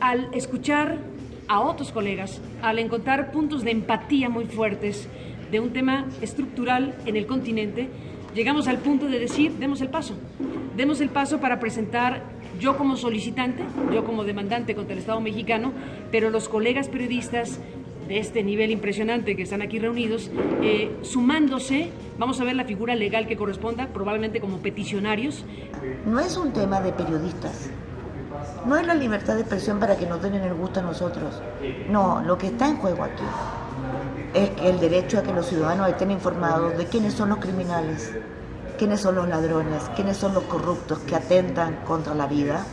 al escuchar a otros colegas, al encontrar puntos de empatía muy fuertes de un tema estructural en el continente, llegamos al punto de decir, demos el paso. Demos el paso para presentar yo como solicitante, yo como demandante contra el Estado mexicano, pero los colegas periodistas de este nivel impresionante que están aquí reunidos, eh, sumándose, vamos a ver la figura legal que corresponda, probablemente como peticionarios. No es un tema de periodistas, no es la libertad de expresión para que nos den el gusto a nosotros, no, lo que está en juego aquí es el derecho a que los ciudadanos estén informados de quiénes son los criminales, quiénes son los ladrones, quiénes son los corruptos que atentan contra la vida